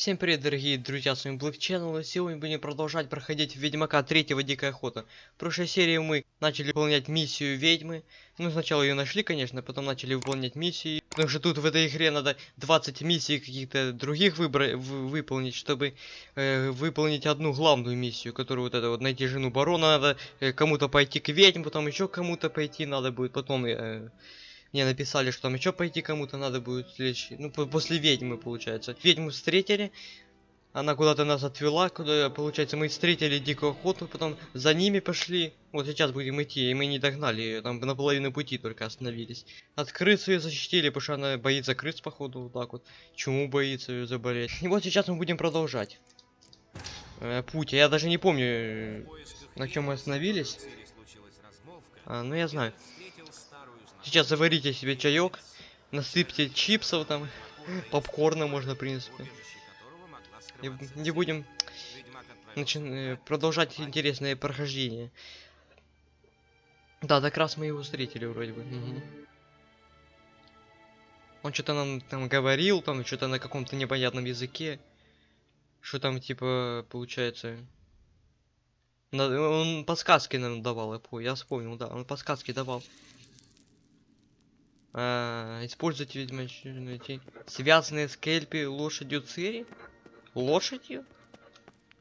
Всем привет, дорогие друзья, с вами Black Channel, и сегодня будем продолжать проходить Ведьмака 3 Дикая Охота. В прошлой серии мы начали выполнять миссию Ведьмы. Ну, сначала ее нашли, конечно, потом начали выполнять миссии. Потому что тут в этой игре надо 20 миссий каких-то других выбра выполнить, чтобы э, выполнить одну главную миссию, которую вот это вот найти жену барона надо, э, кому-то пойти к ведьм, потом еще кому-то пойти надо будет, потом... Э, мне написали, что там еще пойти кому-то надо будет следующий. Ну, после ведьмы, получается. Ведьму встретили. Она куда-то нас отвела, куда, получается, мы встретили дикую охоту, потом за ними пошли. Вот сейчас будем идти, и мы не догнали ее, там на половину пути только остановились. От крысы ее защитили, потому что она боится крыс, походу, вот так вот. Чему боится ее заболеть. И вот сейчас мы будем продолжать. Э, путь, я даже не помню, э, на чем мы остановились. А, ну я знаю. Сейчас заварите себе чаек, насыпьте чипсов там, попкорна можно, в принципе. И не будем начи... Э, продолжать интересное прохождение. Да, так раз мы его встретили вроде бы. Угу. Он что-то нам там говорил, там что-то на каком-то непонятном языке. Что там типа получается. Он подсказки нам давал, я, я вспомнил, да, он подсказки давал. А, используйте ведьмачную тень. Связанные с лошадью Цири? Лошадью?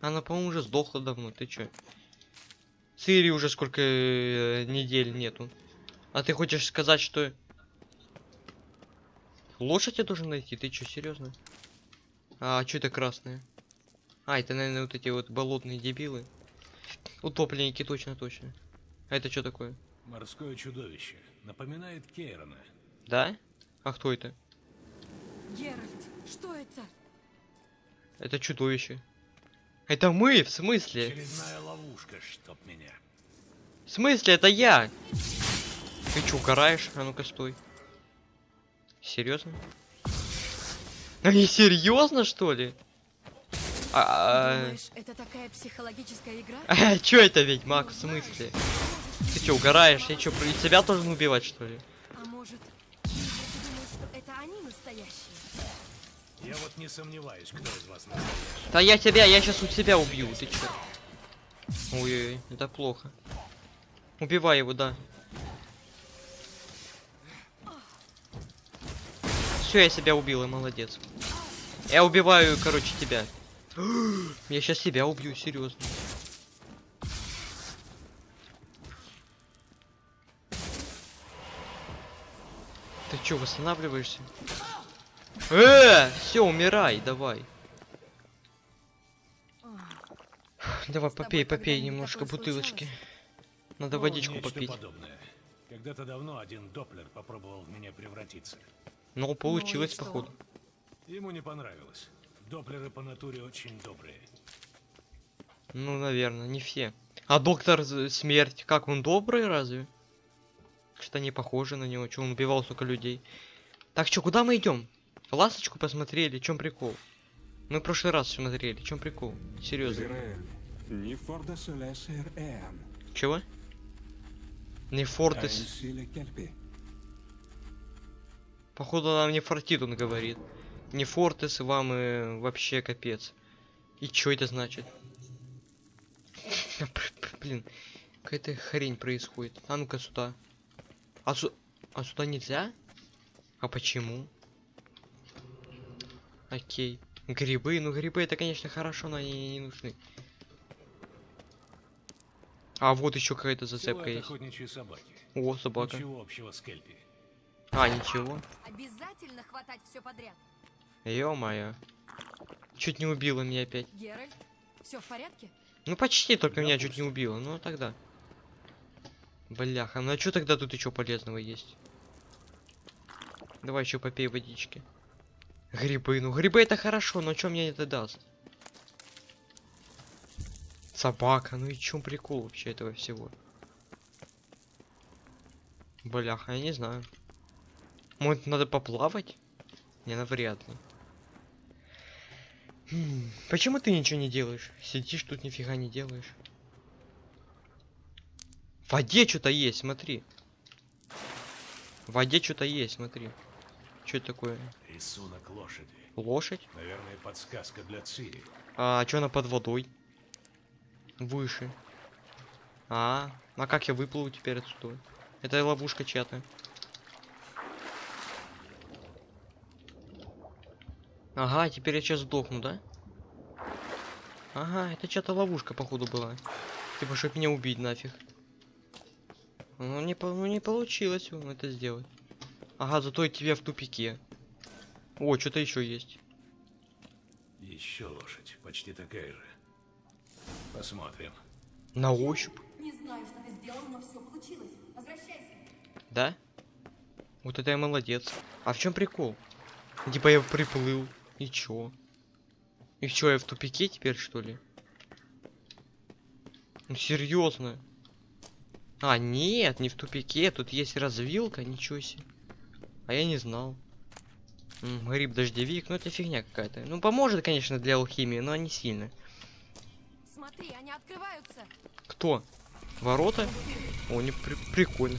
Она, по-моему, уже сдохла давно. Ты чё? Цири уже сколько э, недель нету. А ты хочешь сказать, что... Лошадь я должен найти? Ты чё, серьезно? А, что это красное? А, это, наверное, вот эти вот болотные дебилы. Утопленники, точно, точно. А это что такое? Морское чудовище. Напоминает Кейрона. Да? А кто это? Геральт, что это? Это чудовище. Это мы, в смысле? Очередная ловушка, чтоб меня. В смысле, это я? Ты что, угораешь? А ну-ка, стой. Серьезно? А не серьезно, что ли? А, Думаешь, это такая психологическая игра? А, чё это ведьмак, в смысле? Ты чё, угораешь? Я чё, про себя должен убивать, что ли? Я вот не сомневаюсь, кто из вас настоящий. Да я тебя, я сейчас у тебя убью, ты чё? Ой-ой, это плохо. Убивай его, да. Все, я себя убил, и молодец. Я убиваю, короче, тебя. я сейчас себя убью, серьезно. Ты чё, восстанавливаешься? Э, все, умирай, давай. Давай, попей, попей немножко бутылочки. Надо ну, водичку попить. Когда-то давно один доплер попробовал в меня превратиться. Ну, получилось, ну, походу. Ему не понравилось. Доплеры по натуре очень добрые. Ну, наверное, не все. А доктор смерть, как он добрый разве? Что-то не похоже на него, что он убивал столько людей. Так что, куда мы идем? Ласточку посмотрели, чем прикол? Мы в прошлый раз смотрели, чем прикол? Серьезно. Чего? Не Фортес. Походу нам не фортит, он говорит. Не Фортес, вам и вообще капец. И что это значит? Блин, какая-то хрень происходит. А ну-ка сюда. А, су а сюда нельзя? А почему? Окей. Грибы. Ну, грибы это, конечно, хорошо, но они не нужны. А вот еще какая-то зацепка есть. Собаки. О, собака. Ничего общего с Кельпи. А, ничего. Обязательно хватать все подряд. Ё-моё. Чуть не убила меня опять. Геральт, все в порядке? Ну почти, только да, меня пусть. чуть не убила. Ну тогда. Бляха, ну а что тогда тут еще полезного есть? Давай еще попей водички. Грибы. Ну, грибы это хорошо, но что мне это даст? Собака. Ну и чем прикол вообще этого всего? Бляха, я не знаю. Может, надо поплавать? Не, навряд ли. Хм, почему ты ничего не делаешь? Сидишь тут, нифига не делаешь. В воде что-то есть, смотри. В воде что-то есть, смотри. Что это такое? Рисунок лошади. Лошадь? Наверное, подсказка для Цири. А что она под водой? Выше. А, а как я выплыву теперь отсюда? Это ловушка чья-то. Ага, теперь я сейчас сдохну, да? Ага, это чья-то ловушка, походу, была. Типа, чтобы меня убить нафиг. Ну не, ну, не получилось ну, это сделать. Ага, зато и тебе в тупике. О, что-то еще есть. Еще лошадь, почти такая же. Посмотрим. На ощупь. Не знаю, что ты сделал, но все получилось. Возвращайся. Да? Вот это я молодец. А в чем прикол? Типа я приплыл. И чё? И чё, я в тупике теперь, что ли? Ну серьезно. А, нет, не в тупике. Тут есть развилка, ничего себе. А я не знал. М, Гриб-дождевик, ну это фигня какая-то. Ну поможет, конечно, для алхимии, но не сильно. Смотри, они открываются. Кто? Ворота? О, не при- прикольно.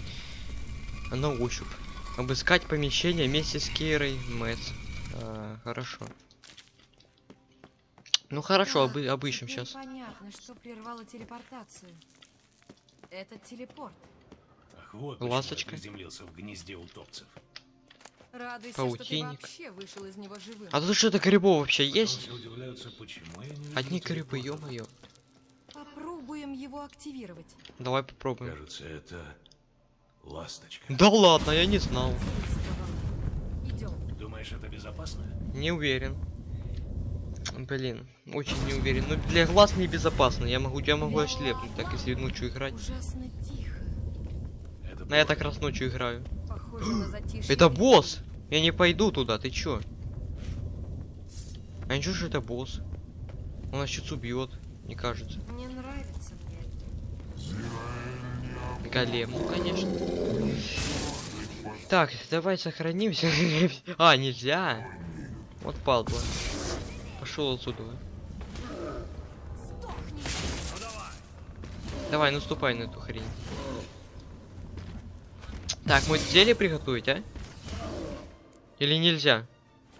А на ощупь. Обыскать помещение вместе с Кейрой Мэтс. А, хорошо. Ну хорошо, Так, обы- обыщем сейчас. Понятно, что прервало телепортацию. Это телепорт. Ах, вот Ласточка. приземлился в гнезде утопцев. Радуйся, что ты Паутинник. вообще вышел из него живым. А тут что-то грибов вообще есть? не Одни грибы, ё-моё. Попробуем его активировать. Давай попробуем. Кажется, это ласточка. Да ладно, я не знал. Идем. Думаешь, это безопасно? Не уверен. Блин, очень не уверен. Но для глаз небезопасно. Я могу, я могу ослепнуть, так если ночью играть. Ужасно тихо. Это Но я так раз ночью играю. Похоже на затишье. Это босс! Я не пойду туда, ты чё? А ничего, что это босс. Он нас сейчас убьет, не кажется. Мне нравится мне. Голем, ну конечно. Так, давай сохранимся. а, нельзя. Вот падла. Пошел отсюда. Давай, наступай на эту хрень. Так, мы зелье приготовить, а? Или нельзя?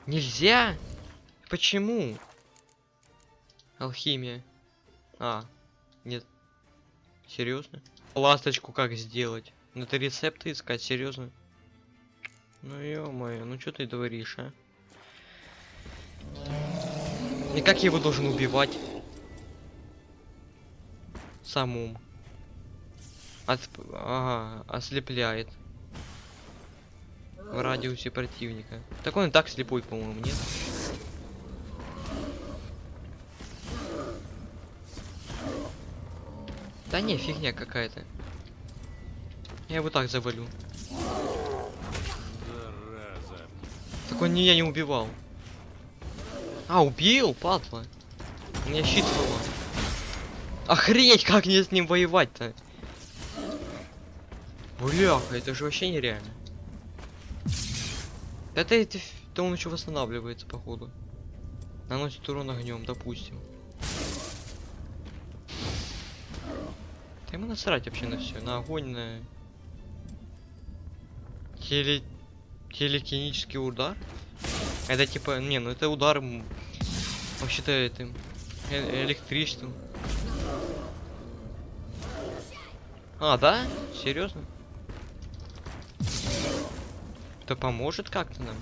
Нельзя? Почему? Алхимия. А, нет. Серьезно? Ласточку как сделать? Надо рецепты искать, серьезно? Ну ё-моё, ну что ты говоришь, а? И как я его должен убивать? Самум. От... Ага, ослепляет. В радиусе противника. Так он и так слепой, по-моему, нет? Да не, фигня какая-то. Я его так завалю. Зараза. Так он меня не убивал. А, убил, падла. У меня щит сломан. Охренеть, как мне с ним воевать-то? Бляха, это же вообще нереально. Это, ф- это он еще восстанавливается, походу. Наносит урон огнем, допустим. Да ему насрать вообще на все, на огонь, на теле телекинический удар. Это типа, не, ну это удар вообще-то этим э- электричеством. А, да? Серьезно? Это поможет как-то нам?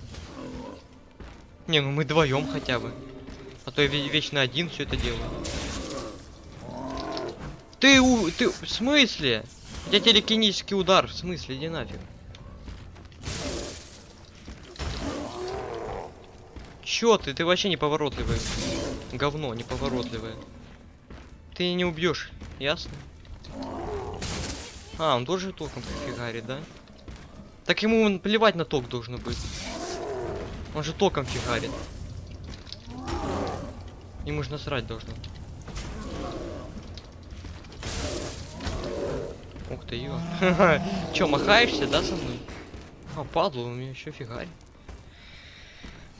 Не, ну мы вдвоем хотя бы. А то я ве- вечно один все это делаю. Ты у. Ты. В смысле? У тебя телекинический удар. В смысле? Иди нафиг. Чё ты? Ты вообще неповоротливый. Говно неповоротливое. Ты не убьешь, ясно? А, он тоже током фигарит, да? Так ему плевать на ток должно быть. Он же током фигарит. Ему же насрать должно. Ух ты, ё. Чё, махаешься, да, со мной? А, падла, у меня еще фигарь.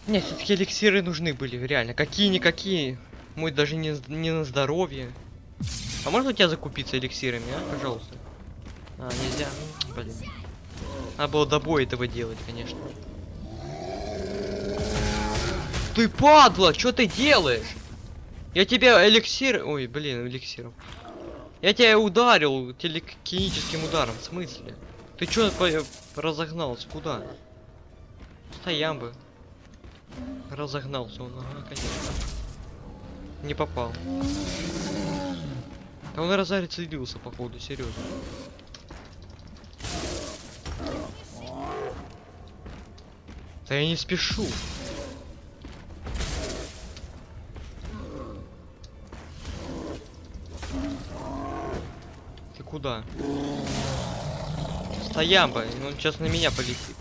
Нет, все-таки эликсиры нужны были, реально. Какие-никакие. Мой даже не, не на здоровье. А можно у тебя закупиться эликсирами, а? Пожалуйста. А, нельзя. Блин. Надо было до боя этого делать, конечно. ты падла, что ты делаешь? Я тебя эликсир... Ой, блин, эликсиром. Я тебя ударил телекиническим ударом, в смысле? Ты чё по- разогнался, куда? Стоям бы. Разогнался он, ага, конечно. Не попал. А он разарит следился, походу, серьезно. Да я не спешу. Ты куда? Стоямба, он сейчас на меня полетит.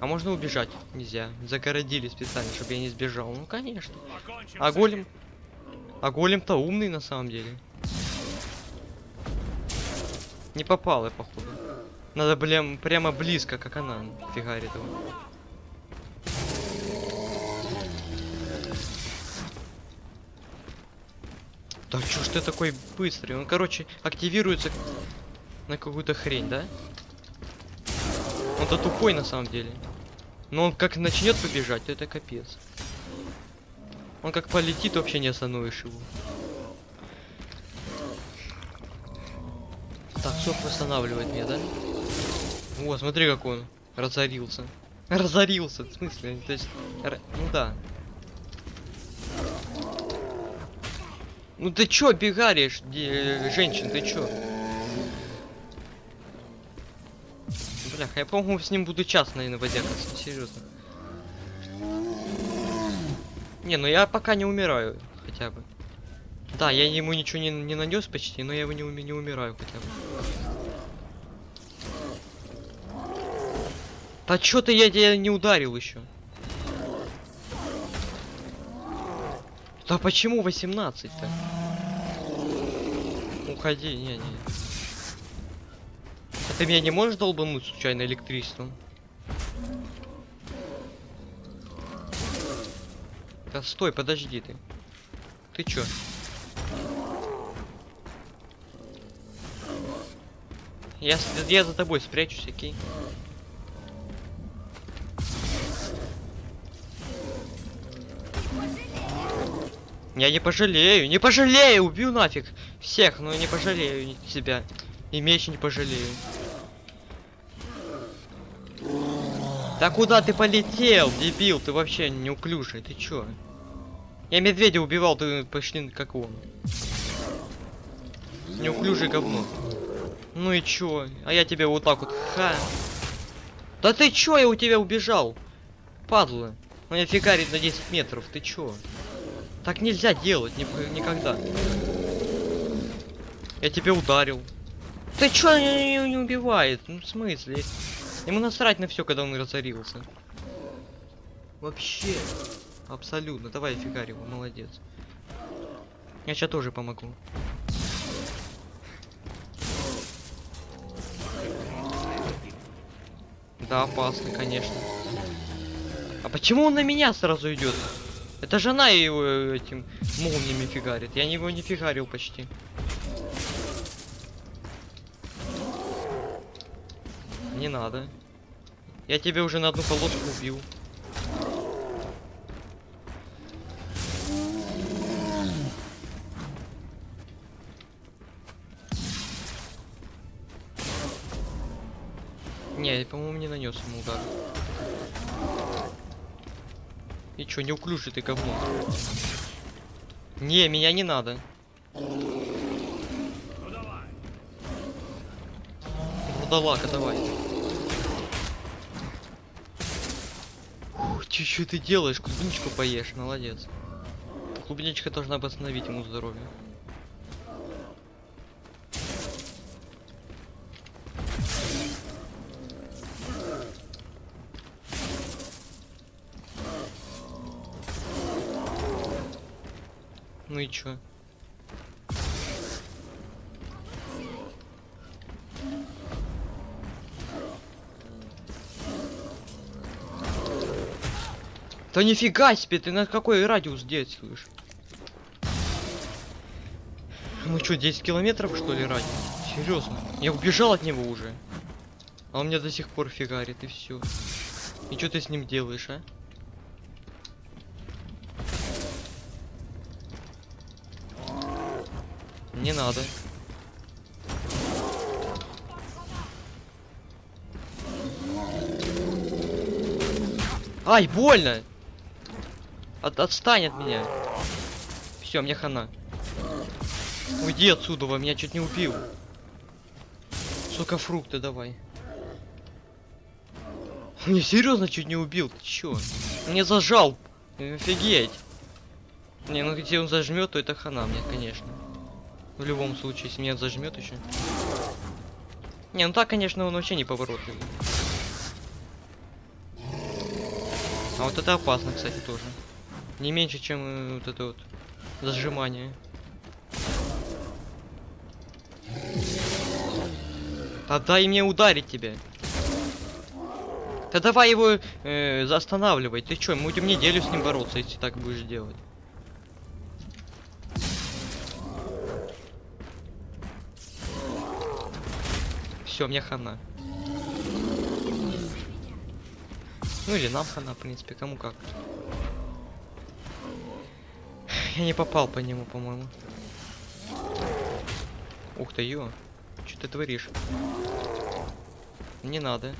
А можно убежать? Нельзя. Загородили специально, чтобы я не сбежал. Ну конечно. А голем? А голем-то умный на самом деле. Не попал я, походу. Надо, блин, прямо близко, как она фигарит его. Да чё ж ты такой быстрый? Он, короче, активируется на какую-то хрень, да? Он-то тупой на самом деле. Но он как начнет побежать, то это капец. Он как полетит, вообще не остановишь его. Так, сок восстанавливает меня, да? О, смотри, как он разорился. Разорился, в смысле? То есть, ну да. Ну ты чё бегаришь, женщин, ты чё? Бляха, я, по-моему, с ним буду час, наверное, водякаться, серьезно. Не, ну я пока не умираю, хотя бы. Да, я ему ничего не, не нанес почти, но я его не, не умираю хотя бы. Да чё ты я тебя не ударил еще? Да почему 18-то? Уходи, не, не. А ты меня не можешь долбануть случайно электричеством? Да стой, подожди ты. Ты чё? Я, я за тобой спрячусь, окей? Я не пожалею, не пожалею, убью нафиг всех, но не пожалею себя. И меч не пожалею. Да куда ты полетел, дебил? Ты вообще неуклюжий, ты чё? Я медведя убивал, ты почти как он. Неуклюжий говно. Ну и чё? А я тебя вот так вот, ха. Да ты чё, я у тебя убежал? Падла. Он меня фигарит на 10 метров, ты чё? Так нельзя делать ни- никогда. Я тебя ударил. Ты чё не, не- не убивает? Ну в смысле? Ему насрать на все, когда он разорился. Вообще. Абсолютно. Давай фигарь его, молодец. Я сейчас тоже помогу. Да, опасно, конечно. А почему он на меня сразу идет? Это жена его э, этим молниями фигарит. Я его не фигарил почти. Не надо. Я тебя уже на одну полоску убил. Не, по-моему, не нанес ему удар. И чё, неуклюжий ты говно? Не, меня не надо. Вурдалака, давай. Ух, чё, чё ты делаешь? Клубничку поешь, молодец. Клубничка должна восстановить ему здоровье. Чё? Да нифига себе, ты на какой радиус действуешь? Ну что, 10 километров что ли радиус? Серьезно? Я убежал от него уже. А он меня до сих пор фигарит и все. И что ты с ним делаешь, а? Не надо. Ай, больно! От, отстань от меня. Все, мне хана. Уйди отсюда, во меня чуть не убил. Сука, фрукты давай. Не серьезно чуть не убил, ты чё? Мне зажал. Офигеть. Не, ну где он зажмет, то это хана мне, конечно. В любом случае, если меня зажмет еще. Не, ну так, конечно, он вообще не поворотливый. А вот это опасно, кстати, тоже. Не меньше, чем э, вот это вот зажимание. Да дай мне ударить тебя. Да давай его э, останавливай. Ты чё, мы будем неделю с ним бороться, если так будешь делать. Все, мне хана. Ну или нам хана, в принципе, кому как. Я не попал по нему, по-моему. Ух ты, ё. Что ты творишь? Не надо.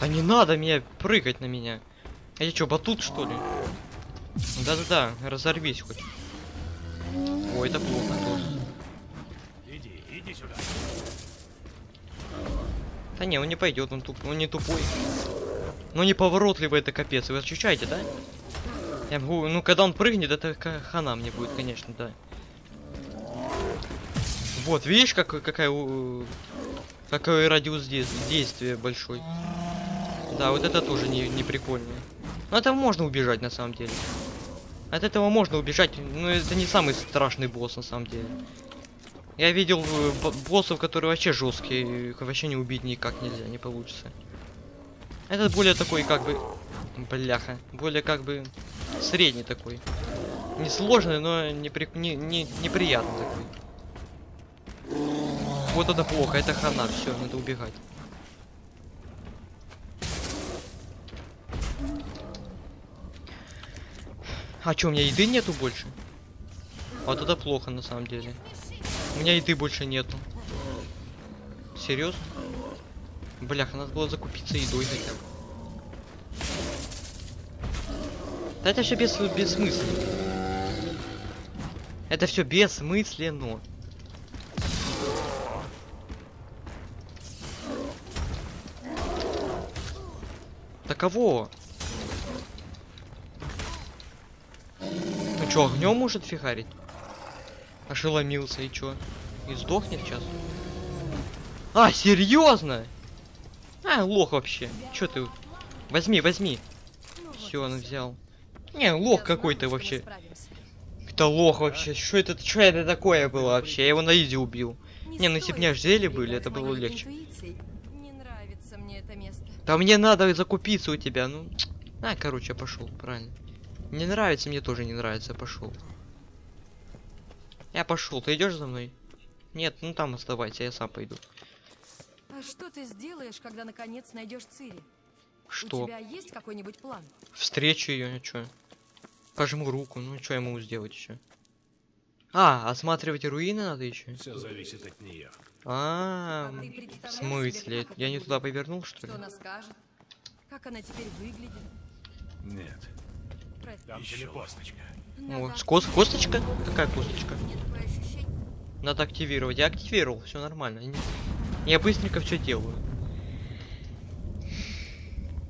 Да не надо меня прыгать на меня. А я чё, батут что ли? Да-да-да, разорвись хоть. Ой, это плохо тоже. Иди, иди сюда. Да не, он не пойдет, он туп, он не тупой. Ну не поворотливый это капец, вы ощущаете, да? Я могу, ну когда он прыгнет, это хана мне будет, конечно, да. Вот, видишь, как, какая, какой радиус дей- действия большой. Да, вот это тоже не, не прикольно. Но это можно убежать на самом деле. От этого можно убежать, но это не самый страшный босс на самом деле. Я видел э, бо- боссов, которые вообще жесткие, их вообще не убить никак нельзя, не получится. Этот более такой, как бы, бляха, более как бы средний такой. Не сложный, но не, при- не, не, неприятный такой. Вот это плохо, это хана, все, надо убегать. А чё, у меня еды нету больше? Вот это плохо на самом деле. У меня еды больше нету. Серьезно? Бляха, надо было закупиться едой хотя бы. Да это все без, бессмысленно. Это все бессмысленно. Да чё, огнем может фигарить? Ошеломился и чё? И сдохнет сейчас? А, серьезно? А, лох вообще. Чё ты? Возьми, возьми. Все, он взял. Не, лох какой-то вообще. Это лох вообще. Что это, что это такое было вообще? Я его на изи убил. Не, ну если б у меня зелье были, это было легче. Да мне надо закупиться у тебя, ну. А, короче, пошел, правильно. Не нравится, мне тоже не нравится, пошел. Я пошел, ты идешь за мной? Нет, ну там оставайся, я сам пойду. А что ты сделаешь, когда наконец найдешь Цири? У Что? тебя есть какой-нибудь план? Встречу ее, а чё? Пожму руку, ну что я могу сделать еще? А, осматривать руины надо еще? Все зависит от нее. А, А ты в представляешь смысле? себе, Я не туда повернул, что ли? Что она скажет? Как она теперь выглядит? Нет, там телепосточка. Надо О, с кос косточка? Какая косточка? Надо активировать. Я активировал, все нормально. Я быстренько все делаю.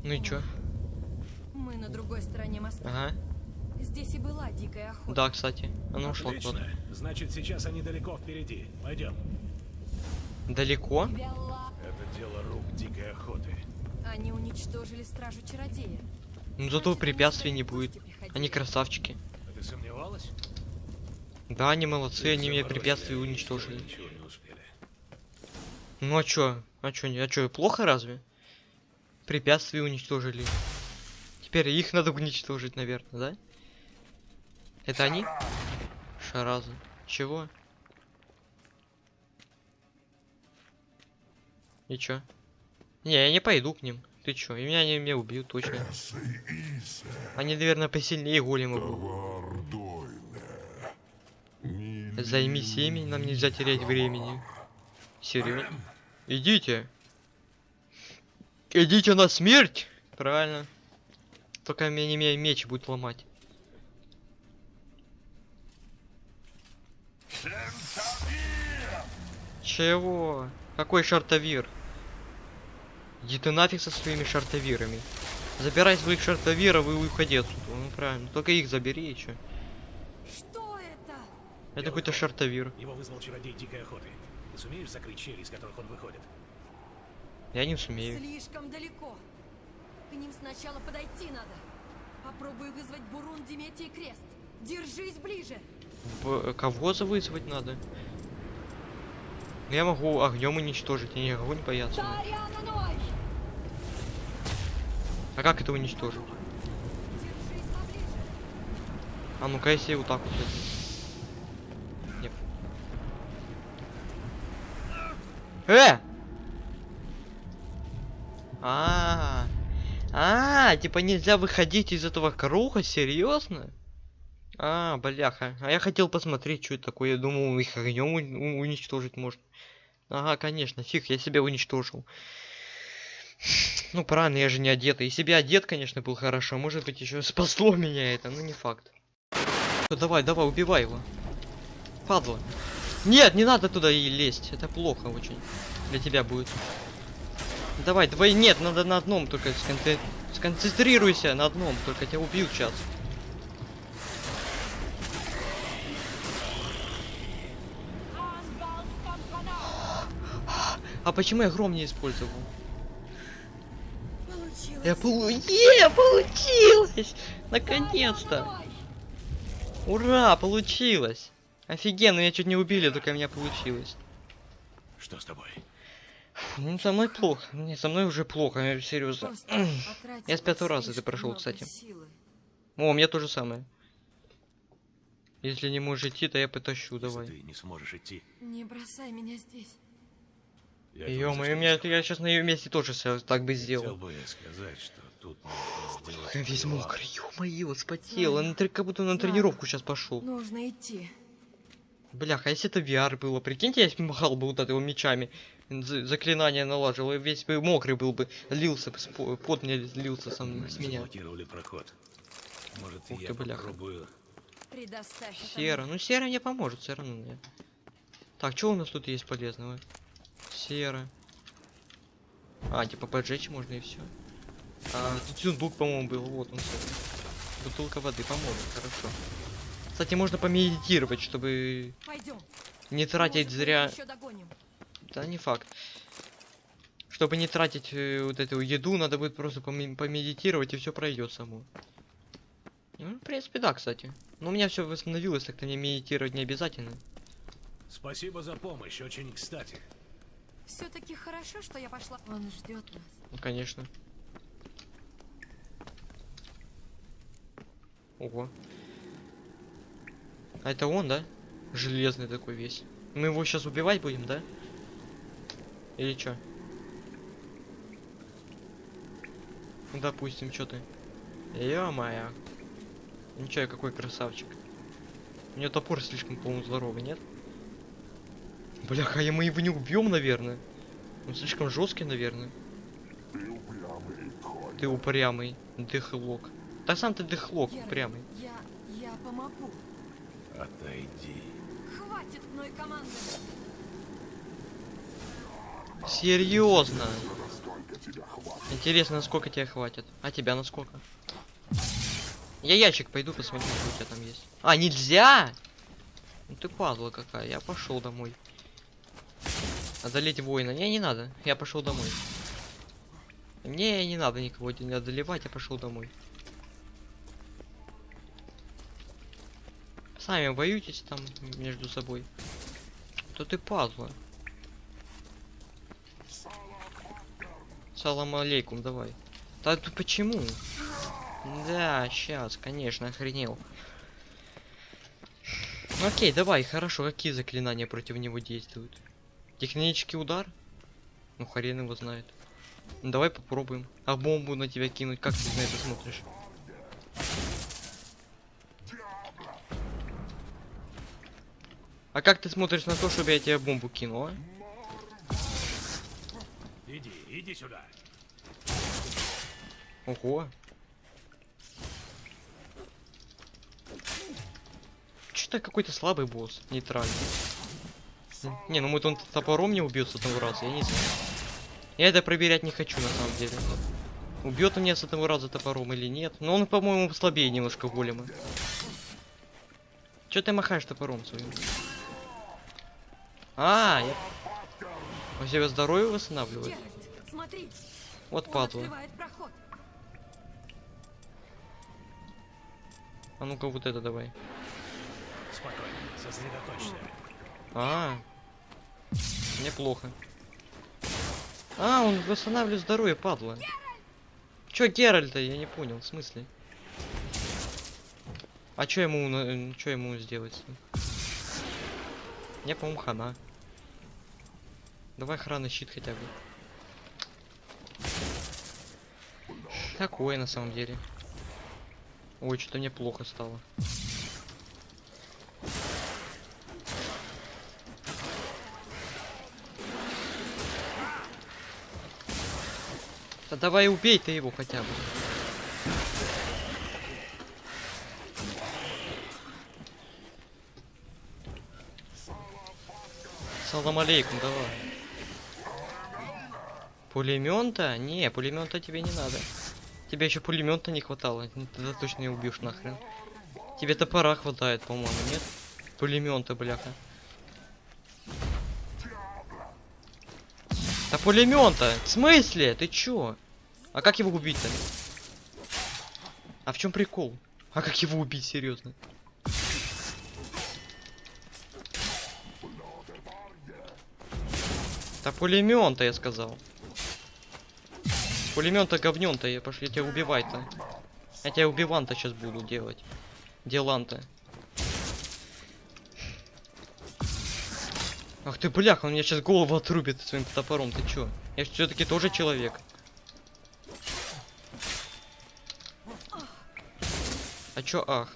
Ну и чё? Мы на другой стороне моста. Ага. Здесь и была дикая охота. Да, кстати. Она ушла куда-то. Значит, сейчас они далеко впереди. Пойдем. Далеко? Это дело рук дикой охоты. Они уничтожили стражу чародея. Ну зато препятствий не будет. Они красавчики. А ты сомневалась? Да, они молодцы, Ты они заморозили, препятствия уничтожили. Ну а чё? А чё, а чё, плохо разве? Препятствия уничтожили. Теперь их надо уничтожить, наверное, да? Это они? Шаразы. Чего? И чё? Не, я не пойду к ним. Ты чё? И меня они меня убьют точно. Они, наверное, посильнее голема будут. Займись ими, нам нельзя терять времени. Серьезно? Идите. Идите на смерть! Правильно. Только меня не меня меч будет ломать. Чего? Какой шартовир? Иди ты нафиг со своими шартовирами. Забирай своих шартовиров и уходи отсюда. Ну правильно. Только их забери и чё. Что это? Это какой-то шартовир. Его вызвал чародей дикой охоты. Ты сумеешь закрыть щели, из которых он выходит? Я не сумею. Слишком далеко. К ним сначала подойти надо. Попробуй вызвать Бурун, Диметий Крест. Держись ближе. В- Кого вызвать надо? Я могу огнем уничтожить, я не огонь бояться. Тарянаной! А как это уничтожить? А ну-ка, если вот так вот. это. Нет. Э! А, а, типа нельзя выходить из этого круга, серьезно? А, бляха. А я хотел посмотреть, что это такое. Я думал, их огнем уничтожить можно. Ага, конечно, фиг, я себя уничтожил. Ну, правильно, я же не одетый. И себя одет, конечно, был хорошо. Может быть, еще спасло меня это, но не факт. Давай, давай, убивай его. Падла. Нет, не надо туда и лезть. Это плохо очень. Для тебя будет. Давай, давай, нет, надо на одном только сконце- сконцентрируйся на одном, только тебя убьют сейчас. А почему я гром не использовал? Получилось. Я полу... Е, получилось! Наконец-то! Ура, получилось! Офигенно, меня чуть не убили, только у меня получилось. Что с тобой? Ну, со мной плохо. Не, со мной уже плохо, я серьезно. Я с пятого раза это прошел, кстати. силы. О, у меня то же самое. Если не можешь идти, то я потащу, Если давай. ты не сможешь идти. Не бросай меня здесь. Я меня, не сделаю. я сейчас на ее месте тоже всё так бы Хотел сделал. бы я сказать, что тут Я весь мокрый, ё-моё, спотел. Он как будто на тренировку сейчас пошел. Нужно идти. Бляха, если это VR было, прикиньте, я махал бы вот этого мечами, за- заклинание налаживал, и весь бы мокрый был бы, лился бы, пот мне лился сам Мы с меня. заблокировали проход. Может, Ух я ты, бляха. попробую... Это Сера, ну сера мне поможет, все равно мне. Так, что у нас тут есть полезного? Сера. А, типа поджечь можно и все. А, тут сундук, по-моему, был, вот он. всё. Бутылка воды поможет, хорошо. Кстати, можно помедитировать, чтобы Пойдем. не тратить зря... Еще догоним. Да не факт. Чтобы не тратить э, вот эту еду, надо будет просто поме- помедитировать и все пройдет само. Ну, в принципе, да, кстати. Но у меня все восстановилось, так-то мне медитировать не обязательно. Спасибо за помощь, очень кстати. Все-таки хорошо, что я пошла. Он ждет нас. Ну, конечно. Ого. А это он, да? Железный такой весь. Мы его сейчас убивать будем, да? Или чё? Ну, допустим, что ты? Ё-моё. Ничего, какой красавчик. У него топор слишком, по-моему, здоровый, нет? Бляха, мы его не убьем, наверное. Он слишком жесткий, наверное. Ты упрямый, дыхлок. Да сам ты дыхлок, Геральт, упрямый. Я, я помогу. Отойди. Хватит мной командовать. Серьезно? Интересно, насколько тебя хватит? А тебя насколько? Я ящик пойду посмотрю, что у тебя там есть. А, нельзя? Ну ты падла какая, я пошел домой. Одолеть воина. Не, не надо. Я пошел домой. Не, не надо никого не одолевать, я пошел домой. Сами воюйтесь там между собой. То ты падла. Салам алейкум, давай. Да ты почему? Да, сейчас, конечно, охренел. Окей, давай, хорошо, какие заклинания против него действуют? Технический удар? Ну, хрен его знает. Ну, давай попробуем. А бомбу на тебя кинуть, как ты на это смотришь? А как ты смотришь на то, чтобы я тебе бомбу кинул, а? Иди, иди сюда. Ого. Что-то какой-то слабый босс, нейтральный. М, Не, ну мы он топором не убьет с одного раза, я не знаю. Я это проверять не хочу на самом деле. Убьет он меня с одного раза топором или нет. Но он, по-моему, слабее немножко голема. Че ты махаешь топором своим? А, я... Он себе здоровье восстанавливает? Вот падла. А ну-ка вот это давай. Спокойно, сосредоточься. А, неплохо. А, он восстанавливает здоровье, падла. Чё Геральта? Я не понял, в смысле? А чё ему, на- чё ему сделать? Мне, по-моему, хана. Давай охранный щит хотя бы. Такое на самом деле. Ой, что-то мне плохо стало. Давай убей ты его хотя бы. Салам алейкум, давай. Пулемента? Не, пулемента тебе не надо. Тебе еще пулемента не хватало. Ну, Тогда точно не убьешь нахрен. Тебе топора хватает, по-моему, нет? Пулемента, бляха. Да пулемента! В смысле? Ты чё? А как его убить-то? А в чем прикол? А как его убить, серьезно? Да пулемента, я сказал. Пулемента говнем-то, я пошли тебя убивать-то. Я тебя убиван-то сейчас буду делать. Деланта. Ах ты бляха, он мне сейчас голову отрубит своим топором, ты чё? Я все-таки тоже человек. А чё ах?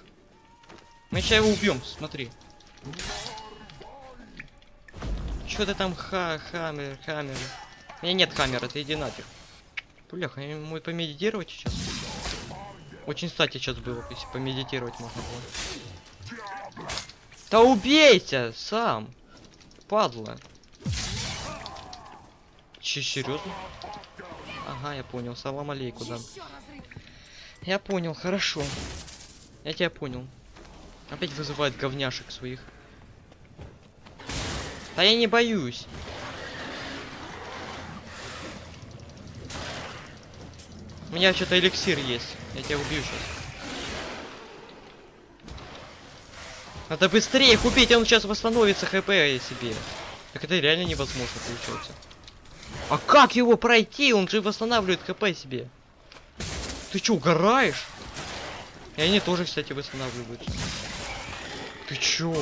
Мы сейчас его убьем, смотри. Чё ты там ха хаммер, хаммер? У меня нет хаммера, ты иди нафиг. Бляха, я мой помедитировать сейчас. Очень кстати сейчас было, если помедитировать можно было. Да убейся сам! Падла. Че, серьезно? Ага, я понял. Салам алейку, да. Я понял, хорошо. Я тебя понял. Опять вызывает говняшек своих. Да я не боюсь. У меня что-то эликсир есть. Я тебя убью сейчас. Надо быстрее их убить, он сейчас восстановится хп себе. Так это реально невозможно получается. А как его пройти? Он же восстанавливает хп себе. Ты чё, угораешь? И они тоже, кстати, восстанавливаются. Ты чё?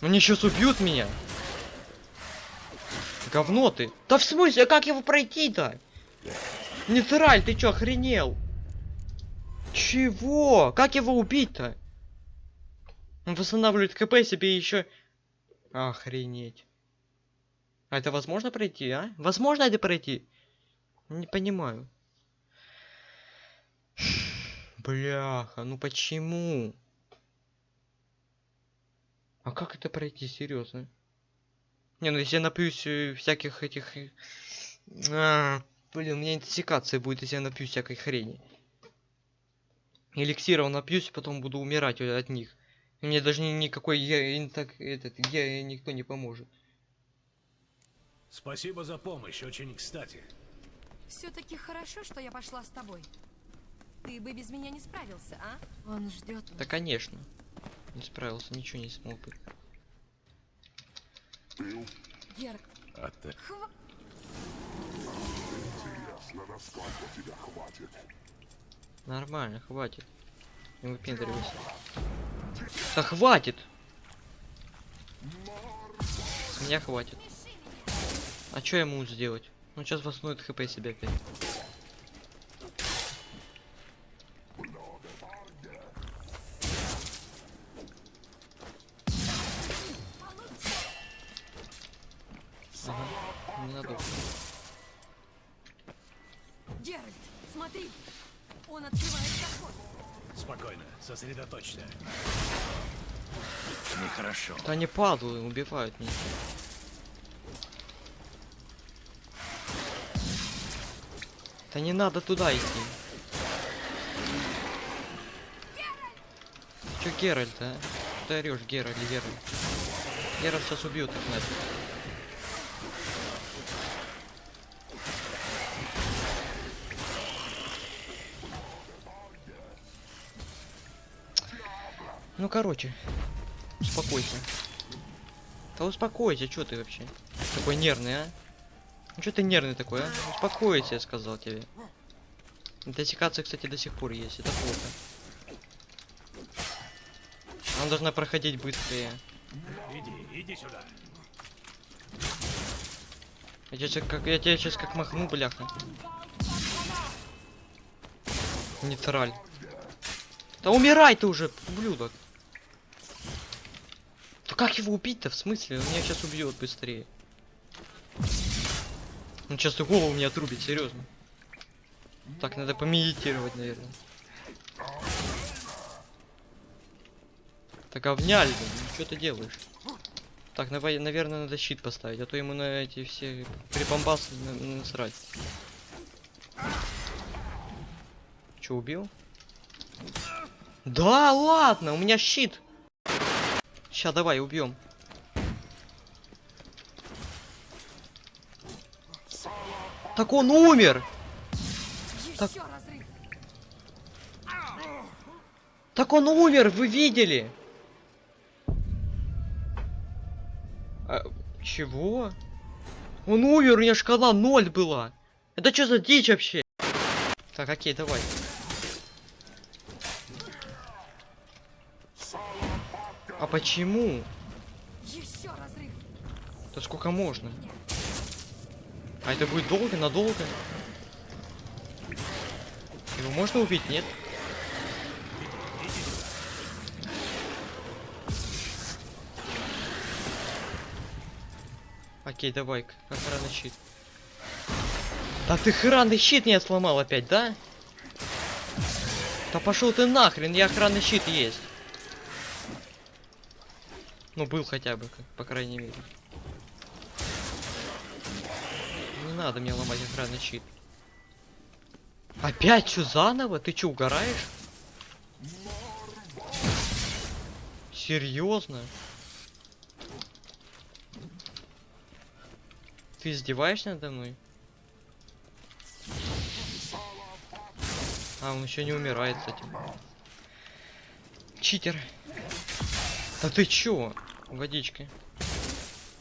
Они сейчас убьют меня. Говно ты. Да в смысле, как его пройти-то? Нейтраль, ты чё, охренел? Чего? Как его убить-то? Он восстанавливает КП себе еще. Охренеть. А это возможно пройти, а? Возможно это пройти? Не понимаю. Бляха, ну почему? А как это пройти, серьезно? Не, ну если я напьюсь э, всяких этих... э, а, блин, у меня интоксикация будет, если я напьюсь всякой хрени. Эликсиров напьюсь, потом буду умирать э, от них. Мне даже ни- никакой я, инток, этот, я, никто не поможет. Спасибо за помощь, очень кстати. Все-таки хорошо, что я пошла с тобой. Ты бы без меня не справился, а? Он ждет. Да, конечно. Не справился, ничего не смог бы. Герк, А ты? хва... Нормально, хватит. Не выпендривайся. Да хватит! С меня хватит. А что я ему сделать? Он сейчас восстановит хп себе опять. Они падлы, убивают меня. Да не надо туда идти. Чё Геральт, а? Что ты орёшь, Геральт, Геральт? Геральт сейчас убьет их нафиг. Ну короче, успокойся. Да успокойся, что ты вообще? Такой нервный, а? Ну что ты нервный такой, а? Успокойся, я сказал тебе. Интоксикация, кстати, до сих пор есть, это плохо. Она должна проходить быстрее. Иди, иди сюда. Я тебя щас как, я тебя сейчас как махну, бляха. Нейтраль. Да умирай ты уже, ублюдок. Как его убить-то, в смысле? Он меня сейчас убьет быстрее. Он сейчас и голову мне отрубит, серьезно. Так, надо помедитировать, наверное. Так говняли, блин, ну что ты делаешь? Так, давай, наверное, надо щит поставить, а то ему на эти все прибамбасы на- насрать. Че, убил? Да, ладно, у меня щит. Ща, давай, убьем. Так он умер! Так. Так он умер, вы видели? А, чего? Он умер, у меня шкала 0 была. Это что за дичь вообще? Так, окей, давай. А почему? Еще разрыв. Да сколько можно? А это будет долго, надолго? Его можно убить, нет? Окей, давай, охранный щит. Да ты охранный щит не сломал опять, да? Да пошел ты нахрен, я охранный щит есть. Ну, был хотя бы, по крайней мере. Не надо мне ломать охранный щит. Опять что, заново? Ты что, угораешь? Серьезно? Ты издеваешься надо мной? А, он еще не умирает с этим. Читер. Да ты чё? Водички.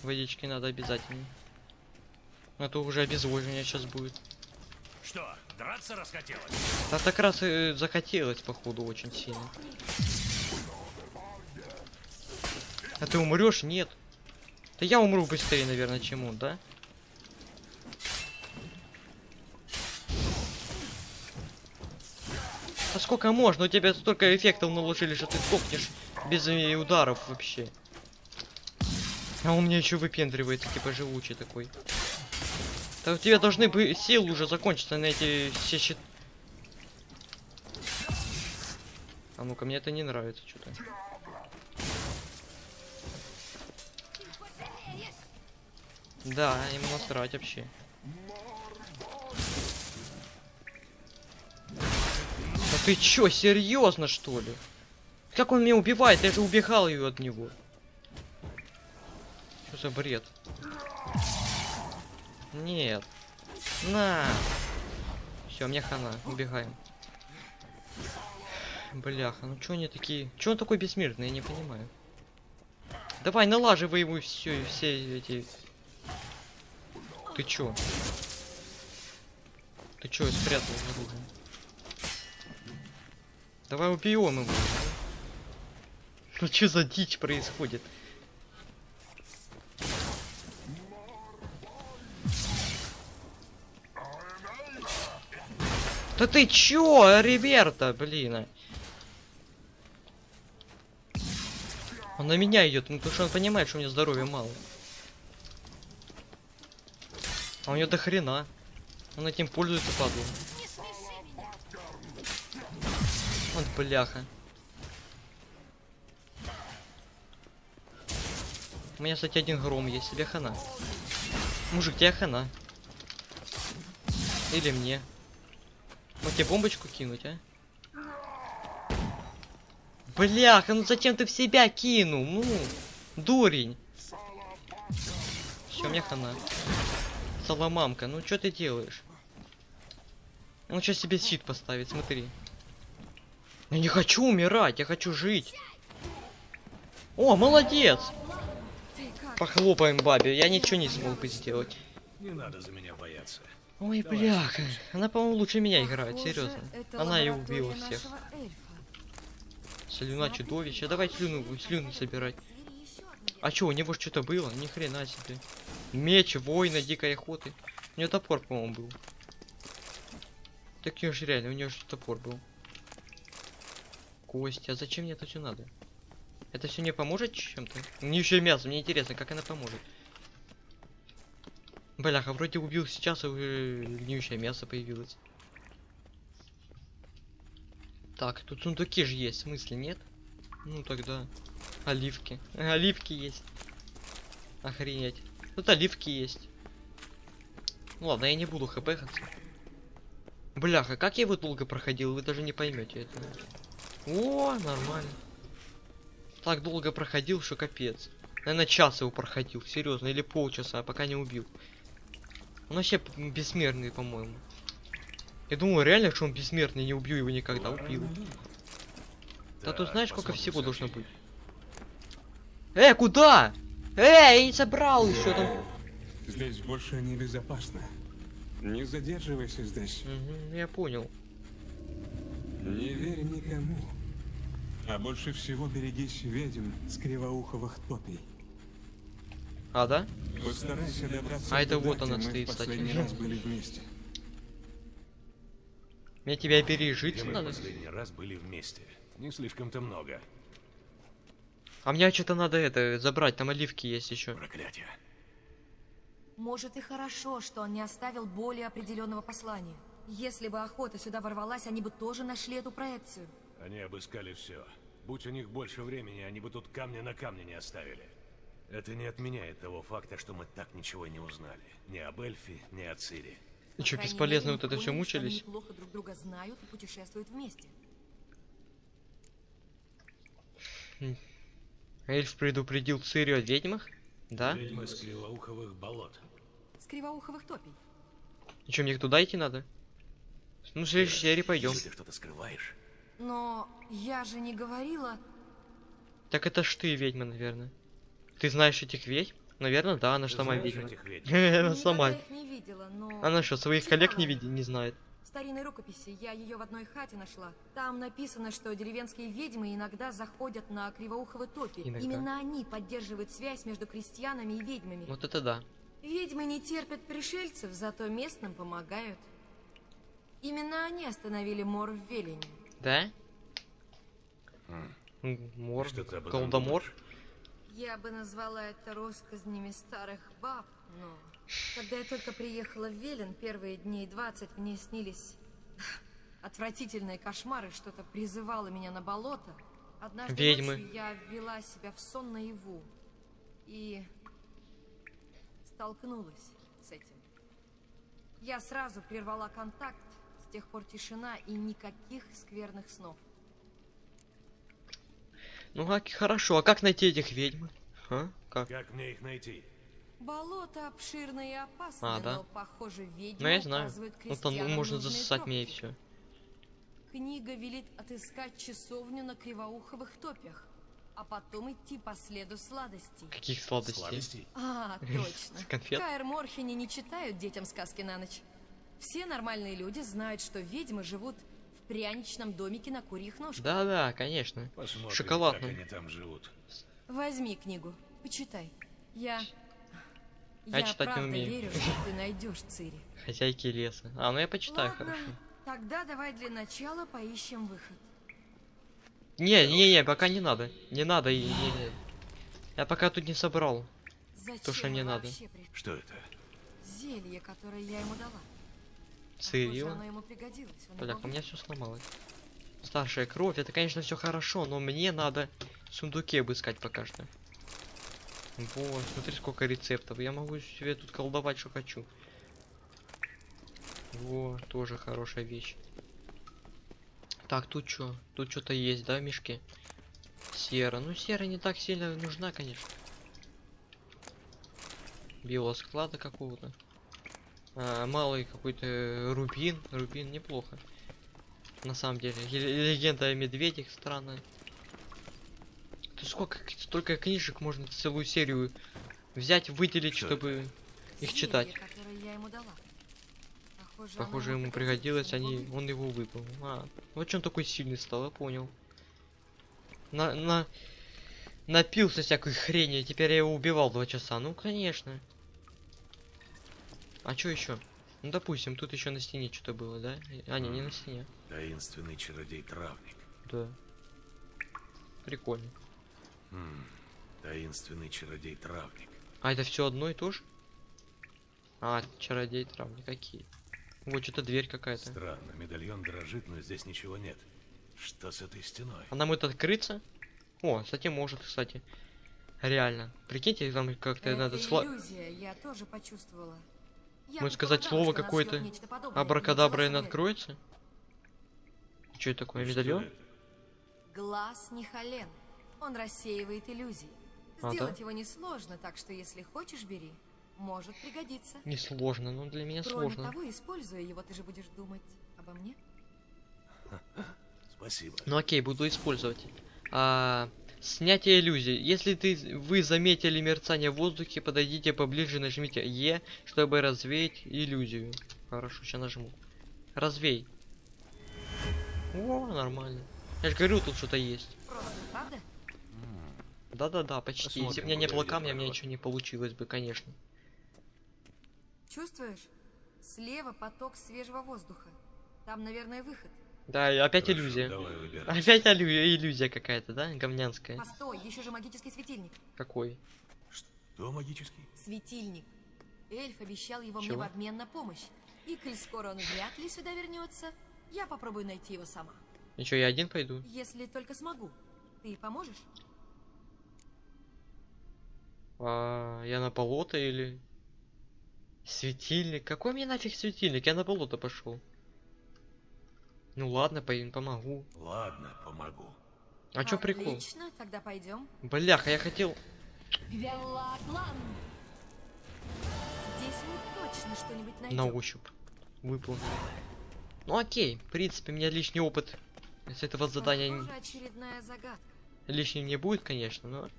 Водички надо обязательно. А то уже обезвоживание сейчас будет. Что, драться расхотелось? Да так раз и захотелось, походу, очень сильно. А ты умрешь? Нет. Да я умру быстрее, наверное, чем он, да? А сколько можно? У тебя столько эффектов наложили, что ты сдохнешь без э, ударов вообще. А он мне еще выпендривается, типа живучий такой. Да у тебя должны бы силы уже закончиться на эти все щит. А ну-ка, мне это не нравится что-то. Да, ему насрать вообще. Да ты чё, серьезно что ли? Как он меня убивает? Я же убегал ее от него. Что за бред? Нет. На. Все, мне хана. Убегаем. Бляха, ну чё они такие? Чё он такой бессмертный, я не понимаю. Давай, налаживай ему все, все эти... Ты чё? Ты чё, спрятал оружие? Давай убьем его. Ну что за дичь происходит? Да ты чё, Риверта, блин? А? Он на меня идет, ну потому что он понимает, что у меня здоровья мало. А у него до хрена. Он этим пользуется, падла. Вот бляха. У меня, кстати, один гром есть, тебе хана. Мужик, тебе хана. Или мне. Вот тебе бомбочку кинуть, а? Бляха, ну зачем ты в себя кинул? Ну, дурень. Все, мне хана. Соломамка, ну что ты делаешь? Он сейчас себе щит поставит, смотри. Я не хочу умирать, я хочу жить. О, молодец! Похлопаем бабе, я ничего не смог бы сделать. Не надо за меня бояться. Ой, Давай, бляха. Она, по-моему, лучше меня играет, серьезно. Она и убила всех. Слюна чудовища. Давай слюну, слюну собирать. А чё, у него ж что-то было? Ни хрена себе. Меч, воина, дикой охоты. У него топор, по-моему, был. Так у него же реально, у него же топор был. Кости, а зачем мне это все надо? Это все не поможет чем-то? Мне еще и мясо, мне интересно, как она поможет. Бляха, вроде убил сейчас, а уже гниющее мясо появилось. Так, тут сундуки же есть, в смысле, нет? Ну тогда. Оливки. Э, Оливки есть. Охренеть. Тут оливки есть. Ну ладно, я не буду хпхаться. Бляха, как я его долго проходил, вы даже не поймете это. О, нормально. Так долго проходил, что капец. Наверное, час его проходил, серьезно, или полчаса, пока не убил. Он вообще бессмертный, по-моему. Я думаю, реально, что он бессмертный, не убью его никогда, убил. Да тут знаешь, сколько всего должно быть? Э, куда? Эй, не собрал еще там. Здесь больше небезопасно. Не задерживайся здесь. Мгм, я понял. Не верь никому. А больше всего берегись ведьм с кривоуховых топий. А, да? Постарайся добраться А это туда, вот она мы стоит, кстати. последний раз были вместе. Мне тебя пережить Где мы в надо. последний раз были вместе. Не слишком-то много. А мне что-то надо это забрать, там оливки есть еще. Проклятие. Может и хорошо, что он не оставил более определенного послания. Если бы охота сюда ворвалась, они бы тоже нашли эту проекцию. Они обыскали все. Будь у них больше времени, они бы тут камня на камне не оставили. Это не отменяет того факта, что мы так ничего не узнали. Ни об эльфе, ни о Цири. И что, бесполезно вот это все что они мучились? неплохо друг друга знают и путешествуют вместе. Эльф предупредил Цири о ведьмах? Да? Ведьмы с кривоуховых болот. С кривоуховых топий. И что, мне туда идти надо? Ну, в следующей серии пойдем. Если ты что-то скрываешь, Но я же не говорила... Так это ж ты ведьма, наверное. Ты знаешь этих ведьм? Наверное, да, она ж ты сама ведьма. Она Никогда сама. Она что, своих коллег не видит, не знает? В старинной рукописи я ее в одной хате нашла. Там написано, что деревенские ведьмы иногда заходят на кривоуховые топи. Иногда. Именно они поддерживают связь между крестьянами и ведьмами. Вот это да. Ведьмы не терпят пришельцев, зато местным помогают. Именно они остановили мор в Велине. Да? Мор, думаешь? Я бы назвала это россказнями старых баб, но... Когда я только приехала в Велен, первые дней 20 мне снились отвратительные кошмары, что-то призывало меня на болото. Однажды Ведьмы. ночью я ввела себя в сон наяву и столкнулась с этим. Я сразу прервала контакт, тех пор тишина и никаких скверных снов. Ну как, хорошо, а как найти этих ведьм? А? Как? Как мне их найти? Болото обширное и опасное, А, да? но, похоже, ведьмы Ну я знаю. Ну там можно засосать мне и все. Книга велит отыскать часовню на кривоуховых топях, а потом идти по следу сладостей. Каких сладостей? Сладостей? А, точно. Конфет? Каэр Морхене не читают детям сказки на ночь. Все нормальные люди знают, что ведьмы живут в пряничном домике на курьих ножках. Да-да, конечно. Посмотрим, Шоколадным. как они там живут. Возьми книгу, почитай. Я... Я Я читать не правда умею. верю, что ты найдешь Цири. Хозяйки леса. А, ну я почитаю, Ладно, хорошо. Тогда давай для начала поищем выход. Не, не, не, пока не надо. Не надо. и- не, не. Я пока тут не собрал. Зачем что не мы надо. пришли? Что это? Зелье, которое я ему дала. Он Бля, у меня все сломалось. Старшая кровь, это, конечно, все хорошо, но мне надо сундуке обыскать пока что. Вот, смотри, сколько рецептов. Я могу себе тут колдовать, что хочу. Во, тоже хорошая вещь. Так, тут что? Тут что-то есть, да, в мешке? Сера. Ну, сера не так сильно нужна, конечно. Биосклада какого-то. А, малый какой-то рубин. Рубин неплохо. На самом деле. Легенда о медведях странная. Тут сколько, столько книжек можно целую серию взять, выделить, Что чтобы их Зелье, читать. которое я ему дала. Похоже, Похоже, ему пригодилось, они, он его выпил. А, вот он такой сильный стал, я понял. На, на, напился всякой хрени, теперь я его убивал два часа. Ну, конечно. А что еще? Ну, допустим, тут еще на стене что-то было, да? А, не, не на стене. Таинственный чародей-травник. Да. Прикольно. Хм, таинственный чародей-травник. А это все одно и то же? А, чародей травник, какие? Вот что-то дверь какая-то. Странно, медальон дрожит, но здесь ничего нет. Что с этой стеной? Она может открыться? О, кстати, может, кстати. Реально. Прикиньте, там как-то надо иллюзия, я тоже почувствовала. Можно сказать слово какое-то, Абракадабра и откроется? Что это такое, медальон? Глаз Нихален. Он рассеивает иллюзии. А, да? Сделать его несложно, так что если хочешь, бери. Может пригодиться. Несложно, но для меня Кроме сложно. того, используя его, ты же будешь думать обо мне. Спасибо. Ну окей, буду использовать. А, снятие иллюзий. Если ты, вы заметили мерцание в воздухе, подойдите поближе, нажмите Е, чтобы развеять иллюзию. Хорошо, сейчас нажму. Развей. О, нормально. Я же говорю, тут что-то есть. Да-да-да, почти. Если бы Посмотрим, у меня не было камня, у меня ничего не получилось бы, конечно. Чувствуешь? Слева поток свежего воздуха. Там, наверное, выход. Да, и опять Хорошо, иллюзия. Давай выбирай. Опять иллюзия, иллюзия какая-то, да? Говнянская. Постой, еще же магический светильник. Какой? Что магический? Светильник. Эльф обещал его мне Чего? в обмен на помощь. И коль скоро он вряд ли сюда вернется, я попробую найти его сама. Ничего, я один пойду. Если только смогу. Ты поможешь? А, я на болото или... Светильник? Какой мне нафиг светильник? Я на болото пошел. Ну ладно, пойду, помогу. Ладно, помогу. А чё прикол? Отлично, тогда пойдем. Бляха, я хотел... Здесь мы точно что-нибудь найдем. На ощупь. Выполнил. Ну окей, в принципе, у меня лишний опыт. С этого задания Похоже, очередная загадка. лишним не будет, конечно, но...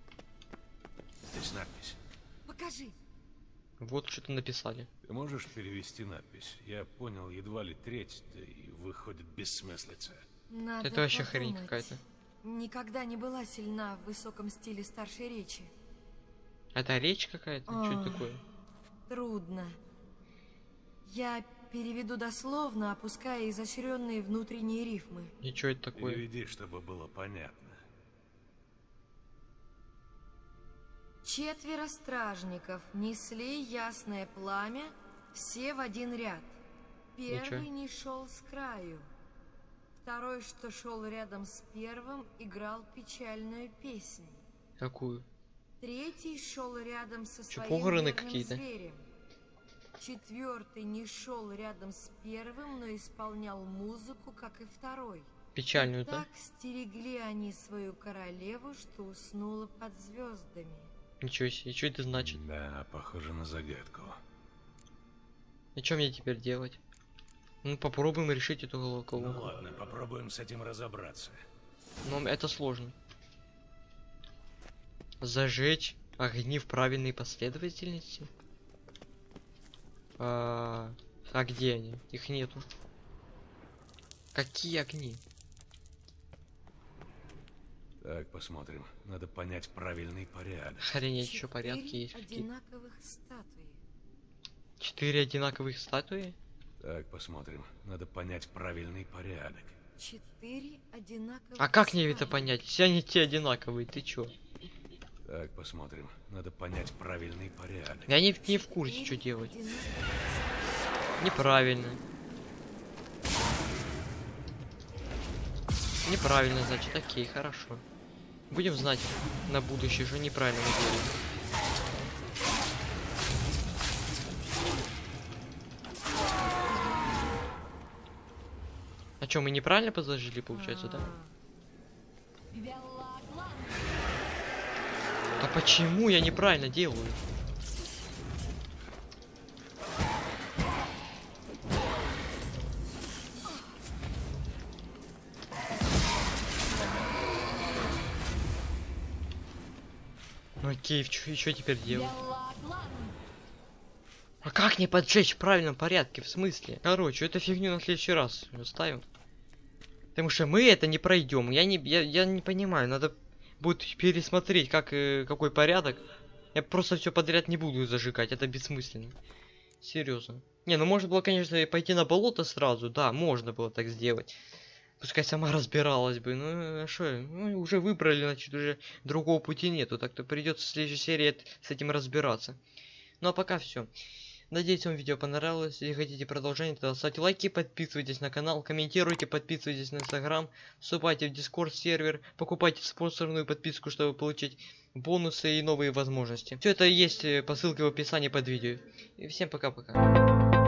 Здесь надпись. Покажи. Вот что-то написали. Ты можешь перевести надпись? Я понял едва ли треть, да и выходит бессмыслица. Надо Это вообще хрень подумать. какая-то. Никогда не была сильна в высоком стиле старшей речи. Это речь какая-то? Что это такое? Трудно. Я переведу дословно, опуская изощренные внутренние рифмы. И что это такое? Переведи, чтобы было понятно. Четверо стражников несли ясное пламя, все в один ряд. Первый не шел с краю. Второй, что шел рядом с первым, играл печальную песнь. Какую? Третий шел рядом со Чё, своим похороны какие-то? зверем. Четвертый не шел рядом с первым, но исполнял музыку, как и второй. Печальную, И да? так стерегли они свою королеву, что уснула под звездами. Ничего себе, что это значит? Да, похоже на загадку. И что мне теперь делать? Ну, попробуем решить эту головку. Ну ладно, попробуем с этим разобраться. Но это сложно. Зажечь огни в правильной последовательности? А, а где они? Их нету. Какие огни? Так, посмотрим. Надо понять правильный порядок. Охренеть, еще порядки есть одинаковых статуи. Четыре одинаковых статуи? Так, посмотрим. Надо понять правильный порядок. Четыре одинаковых А как мне это понять? Все они те одинаковые, ты чё? Так, посмотрим. Надо понять правильный порядок. Я не, не в курсе, что делать. Неправильно. Неправильно, значит, окей, хорошо. Будем знать на будущее, что неправильно мы делаем. А что, мы неправильно подложили, получается, да? А, Белла Клан. А почему я неправильно делаю? Ну окей, что теперь делать? А как не поджечь в правильном порядке? В смысле? Короче, эту фигню на следующий раз оставим. Потому что мы это не пройдем. Я не, я, я не понимаю, надо будет пересмотреть, как, э, какой порядок. Я просто все подряд не буду зажигать, это бессмысленно. Серьезно. Не, ну можно было, конечно, пойти на болото сразу, да, можно было так сделать. Пускай сама разбиралась бы, ну а что, ну, уже выбрали, значит, уже другого пути нету, так-то придется в следующей серии с этим разбираться. Ну а пока все. Надеюсь, вам видео понравилось. Если хотите продолжение, то ставьте лайки, подписывайтесь на канал, комментируйте, подписывайтесь на инстаграм, вступайте в дискорд сервер, покупайте спонсорную подписку, чтобы получить бонусы и новые возможности. Все это есть э, по ссылке в описании под видео. И всем пока-пока.